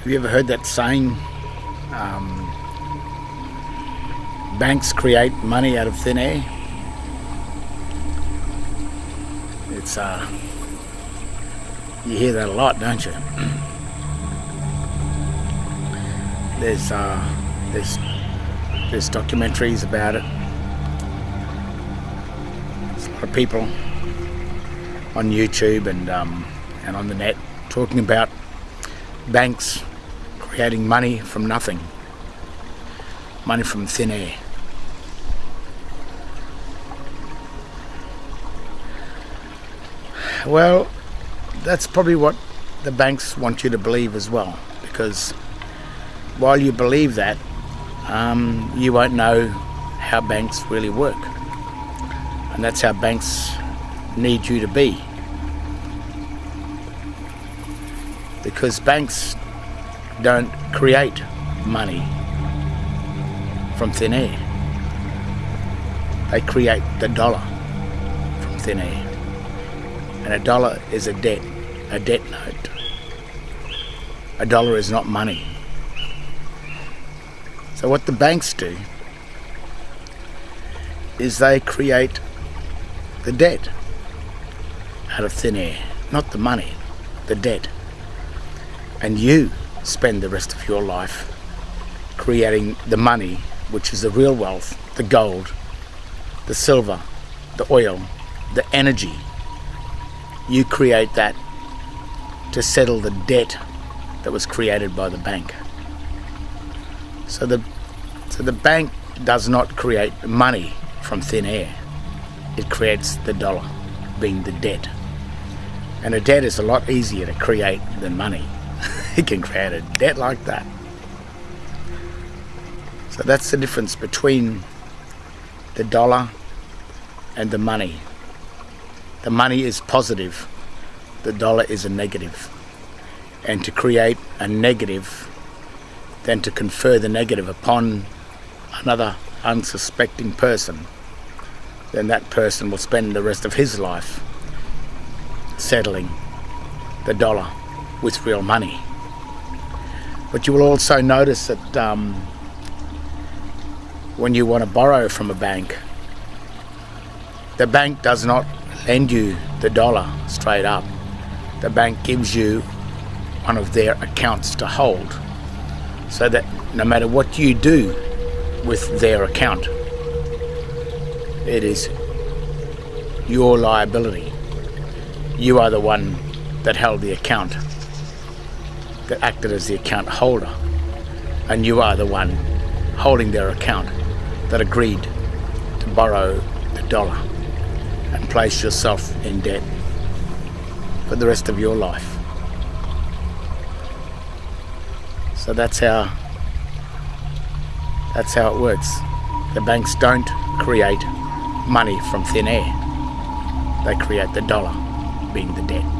Have you ever heard that saying? Um, banks create money out of thin air. It's uh, you hear that a lot, don't you? There's uh, there's there's documentaries about it. There's a lot of people on YouTube and um, and on the net talking about banks creating money from nothing, money from thin air. Well, that's probably what the banks want you to believe as well, because while you believe that, um, you won't know how banks really work. And that's how banks need you to be. Because banks don't create money from thin air. They create the dollar from thin air. And a dollar is a debt, a debt note. A dollar is not money. So what the banks do is they create the debt out of thin air, not the money, the debt. And you spend the rest of your life creating the money, which is the real wealth, the gold, the silver, the oil, the energy. You create that to settle the debt that was created by the bank. So the so the bank does not create money from thin air. It creates the dollar, being the debt. And a debt is a lot easier to create than money. It can create a debt like that. So that's the difference between the dollar and the money. The money is positive, the dollar is a negative. And to create a negative, then to confer the negative upon another unsuspecting person, then that person will spend the rest of his life settling the dollar with real money. But you will also notice that um, when you want to borrow from a bank, the bank does not lend you the dollar straight up. The bank gives you one of their accounts to hold so that no matter what you do with their account, it is your liability. You are the one that held the account, that acted as the account holder, and you are the one holding their account that agreed to borrow the dollar and place yourself in debt for the rest of your life. So that's how that's how it works. The banks don't create money from thin air. They create the dollar, being the debt.